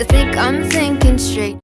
I think I'm thinking straight.